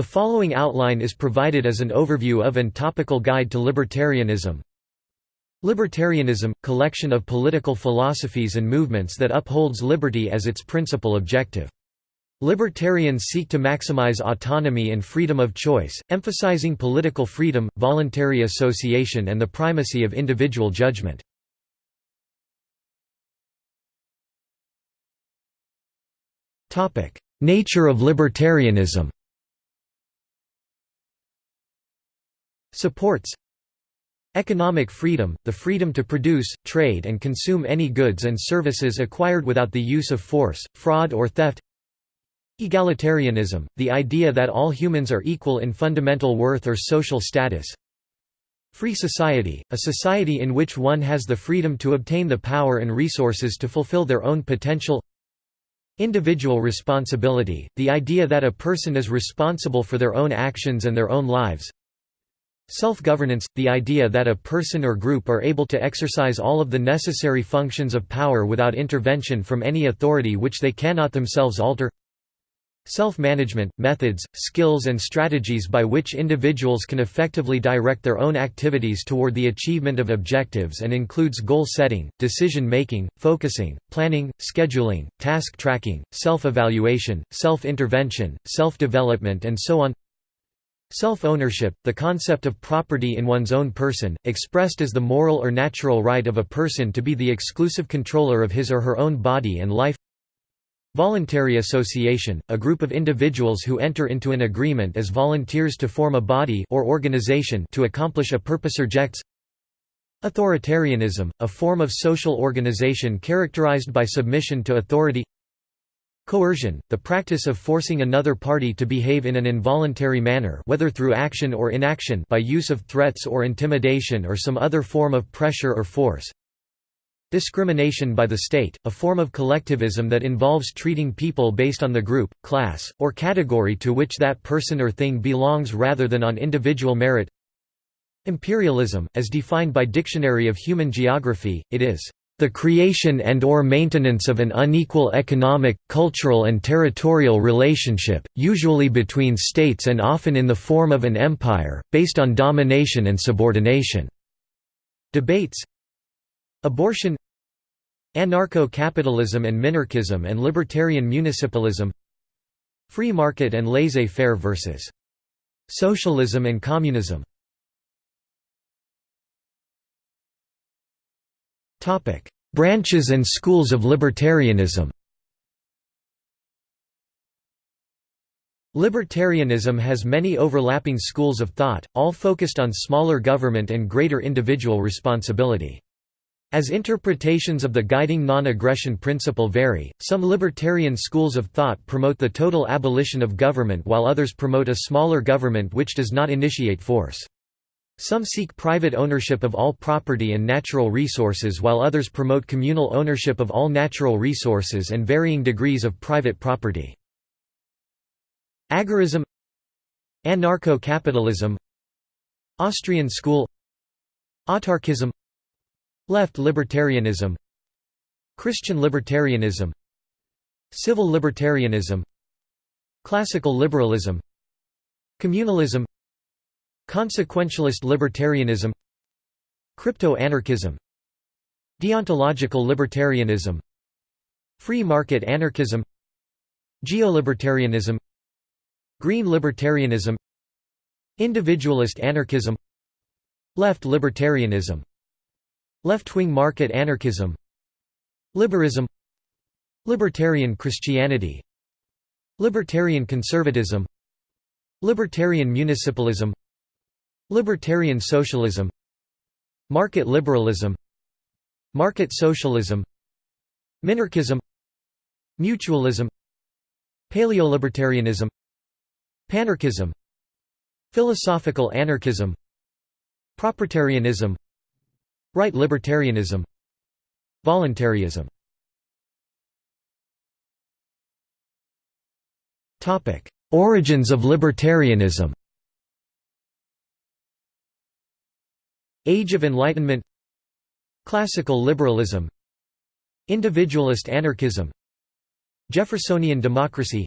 The following outline is provided as an overview of and topical guide to libertarianism. Libertarianism – collection of political philosophies and movements that upholds liberty as its principal objective. Libertarians seek to maximize autonomy and freedom of choice, emphasizing political freedom, voluntary association and the primacy of individual judgment. Nature of libertarianism Supports Economic freedom, the freedom to produce, trade and consume any goods and services acquired without the use of force, fraud or theft Egalitarianism, the idea that all humans are equal in fundamental worth or social status Free society, a society in which one has the freedom to obtain the power and resources to fulfill their own potential Individual responsibility, the idea that a person is responsible for their own actions and their own lives Self-governance – the idea that a person or group are able to exercise all of the necessary functions of power without intervention from any authority which they cannot themselves alter. Self-management – methods, skills and strategies by which individuals can effectively direct their own activities toward the achievement of objectives and includes goal setting, decision-making, focusing, planning, scheduling, task tracking, self-evaluation, self-intervention, self-development and so on Self-ownership, the concept of property in one's own person, expressed as the moral or natural right of a person to be the exclusive controller of his or her own body and life. Voluntary association, a group of individuals who enter into an agreement as volunteers to form a body or organization to accomplish a purpose rejects. Authoritarianism, a form of social organization characterized by submission to authority Coercion, the practice of forcing another party to behave in an involuntary manner whether through action or inaction by use of threats or intimidation or some other form of pressure or force. Discrimination by the state, a form of collectivism that involves treating people based on the group, class, or category to which that person or thing belongs rather than on individual merit. Imperialism, as defined by Dictionary of Human Geography, it is the creation and or maintenance of an unequal economic, cultural and territorial relationship, usually between states and often in the form of an empire, based on domination and subordination." Debates Abortion Anarcho-capitalism and minarchism and libertarian municipalism Free market and laissez-faire versus socialism and communism Branches and schools of libertarianism Libertarianism has many overlapping schools of thought, all focused on smaller government and greater individual responsibility. As interpretations of the guiding non-aggression principle vary, some libertarian schools of thought promote the total abolition of government while others promote a smaller government which does not initiate force. Some seek private ownership of all property and natural resources while others promote communal ownership of all natural resources and varying degrees of private property. Agorism Anarcho-capitalism Austrian school Autarkism Left libertarianism Christian libertarianism Civil libertarianism Classical liberalism Communalism Consequentialist libertarianism Crypto-anarchism Deontological libertarianism Free market anarchism Geolibertarianism Green libertarianism Individualist anarchism Left libertarianism Left-wing market anarchism Liberism Libertarian Christianity Libertarian conservatism Libertarian municipalism Libertarian socialism Market liberalism Market socialism Minarchism Mutualism Paleolibertarianism Panarchism Philosophical anarchism Proprietarianism Right libertarianism Voluntarism. Origins of libertarianism Age of Enlightenment Classical liberalism Individualist anarchism Jeffersonian democracy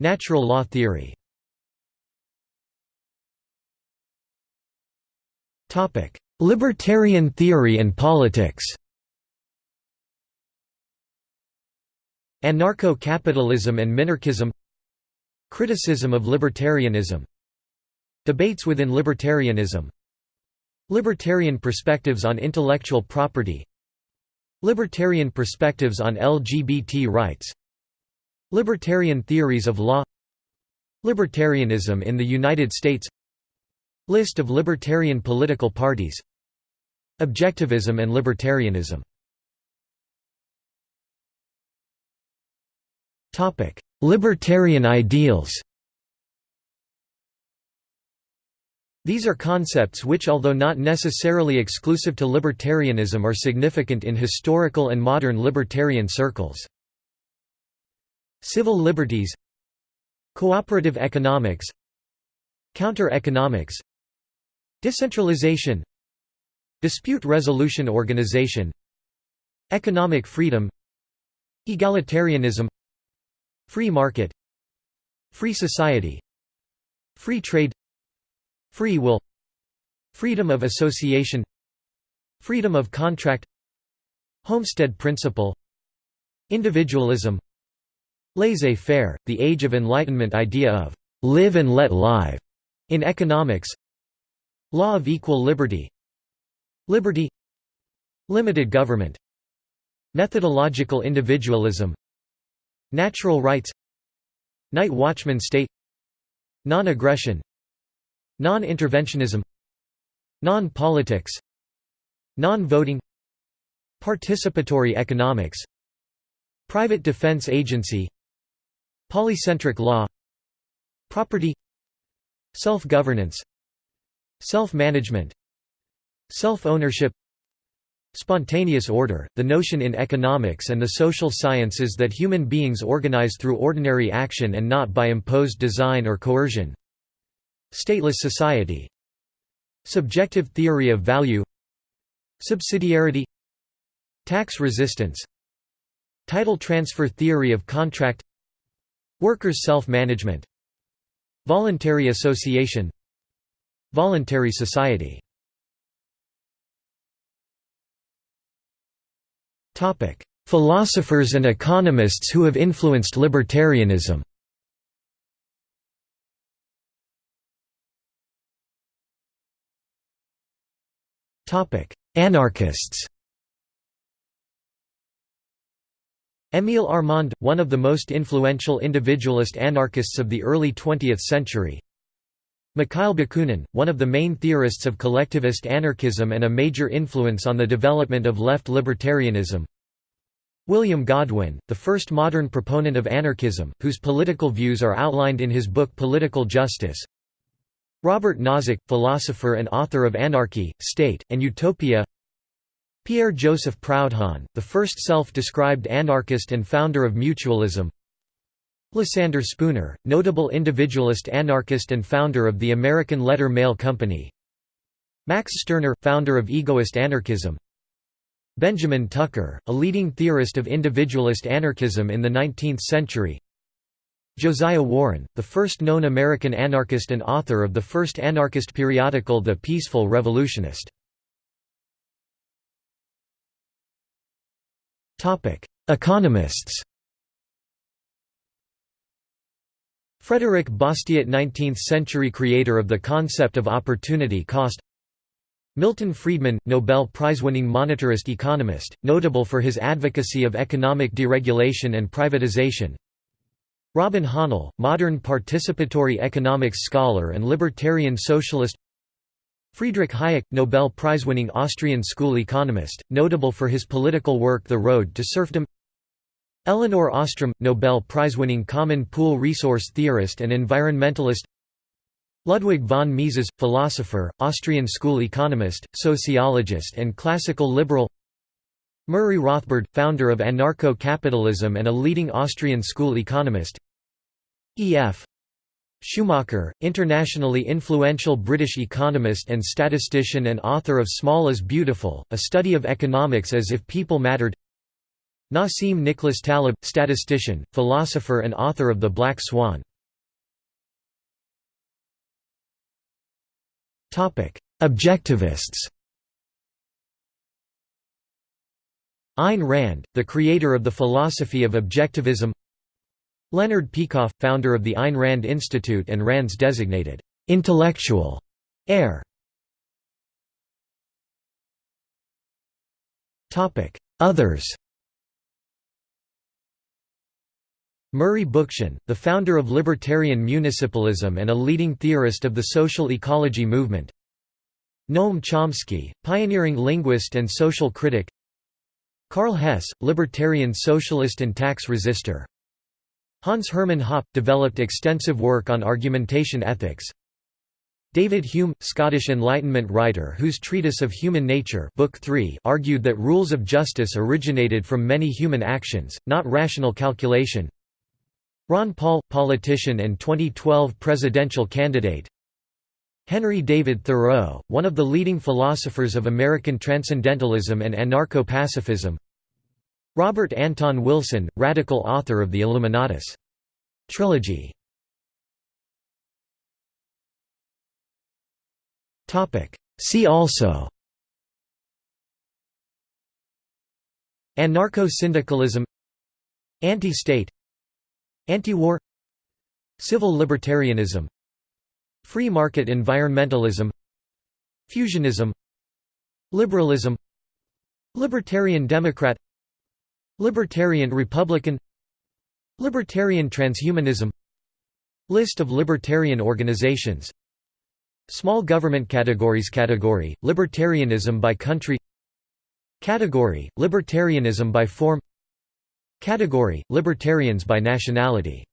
Natural law theory. Libertarian theory and politics. Anarcho-capitalism and minarchism Criticism of libertarianism Debates within libertarianism. Libertarian perspectives on intellectual property. Libertarian perspectives on LGBT rights. Libertarian theories of law. Libertarianism in the United States. List of libertarian political parties. Objectivism and libertarianism. Libertarian ideals These are concepts which although not necessarily exclusive to libertarianism are significant in historical and modern libertarian circles. Civil liberties Cooperative economics Counter-economics Decentralization Dispute resolution organization Economic freedom Egalitarianism Free market Free society Free trade Free will Freedom of association Freedom of contract Homestead principle Individualism Laissez-faire, the Age of Enlightenment idea of «live and let live» in economics Law of equal liberty Liberty Limited government Methodological individualism Natural rights Night watchman state Non-aggression Non-interventionism Non-politics Non-voting Participatory economics Private defense agency Polycentric law Property Self-governance Self-management Self-ownership Spontaneous order, the notion in economics and the social sciences that human beings organize through ordinary action and not by imposed design or coercion Stateless society. Subjective theory of value. Subsidiarity. Tax resistance. Title transfer theory of contract. Workers' self-management. Voluntary association. Voluntary society. Philosophers and economists who have influenced libertarianism Anarchists. Émile Armand, one of the most influential individualist anarchists of the early 20th century. Mikhail Bakunin, one of the main theorists of collectivist anarchism and a major influence on the development of left libertarianism. William Godwin, the first modern proponent of anarchism, whose political views are outlined in his book Political Justice Robert Nozick, philosopher and author of Anarchy, State, and Utopia. Pierre-Joseph Proudhon, the first self-described anarchist and founder of mutualism. Lysander Spooner, notable individualist anarchist and founder of the American Letter Mail Company. Max Stirner, founder of egoist anarchism. Benjamin Tucker, a leading theorist of individualist anarchism in the 19th century Josiah Warren, the first known American anarchist and author of the first anarchist periodical The Peaceful Revolutionist. Economists. Frederick Bastiat 19th-century creator of the concept of opportunity cost. Milton Friedman, Nobel Prize-winning monetarist economist, notable for his advocacy of economic deregulation and privatization Robin Hahnel, modern participatory economics scholar and libertarian socialist. Friedrich Hayek, Nobel Prize-winning Austrian school economist, notable for his political work The Road to Serfdom. Elinor Ostrom, Nobel Prize-winning Common Pool resource theorist and environmentalist. Ludwig von Mises, philosopher, Austrian school economist, sociologist and classical liberal. Murray Rothbard, founder of anarcho-capitalism and a leading Austrian school economist E.F. Schumacher, internationally influential British economist and statistician and author of Small is Beautiful, a study of economics as if people mattered Nassim Nicholas Taleb, statistician, philosopher and author of The Black Swan. Objectivists. Ayn Rand, the creator of the philosophy of objectivism Leonard Peikoff, founder of the Ayn Rand Institute and Rand's designated «intellectual» heir. Others. Murray Bookchin, the founder of libertarian municipalism and a leading theorist of the social ecology movement. Noam Chomsky, pioneering linguist and social critic. Karl Hess, libertarian socialist and tax resistor Hans Hermann Hoppe, developed extensive work on argumentation ethics. David Hume, Scottish Enlightenment writer whose Treatise of Human Nature Book 3 argued that rules of justice originated from many human actions, not rational calculation. Ron Paul, politician and 2012 presidential candidate. Henry David Thoreau, one of the leading philosophers of American Transcendentalism and Anarcho-Pacifism Robert Anton Wilson, radical author of the Illuminatus trilogy. See also Anarcho-syndicalism Anti-state Anti-war Civil libertarianism Free market environmentalism Fusionism Liberalism Libertarian Democrat Libertarian Republican Libertarian transhumanism List of libertarian organizations. Small government categories Category, libertarianism by country. Category, libertarianism by form. Category, libertarians by nationality